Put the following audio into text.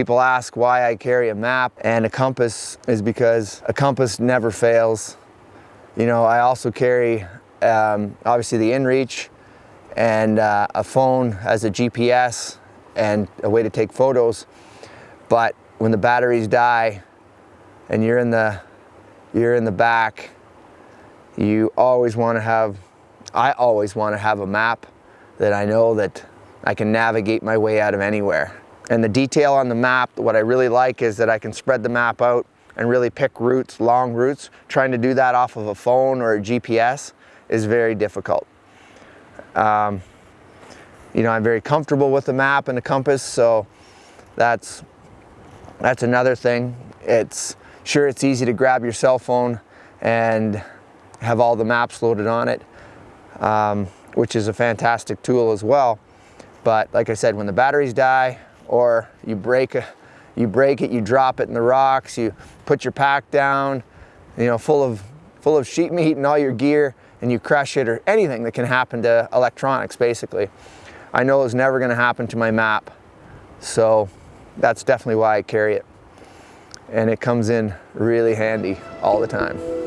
People ask why I carry a map and a compass is because a compass never fails. You know, I also carry um, obviously the InReach and uh, a phone as a GPS and a way to take photos. But when the batteries die and you're in the, you're in the back, you always want to have, I always want to have a map that I know that I can navigate my way out of anywhere. And the detail on the map, what I really like is that I can spread the map out and really pick routes, long routes. Trying to do that off of a phone or a GPS is very difficult. Um, you know, I'm very comfortable with the map and the compass, so that's, that's another thing. It's sure it's easy to grab your cell phone and have all the maps loaded on it, um, which is a fantastic tool as well. But like I said, when the batteries die, or you break, you break it, you drop it in the rocks, you put your pack down, you know, full of, full of sheet meat and all your gear, and you crush it or anything that can happen to electronics basically. I know it's never gonna happen to my map. So that's definitely why I carry it. And it comes in really handy all the time.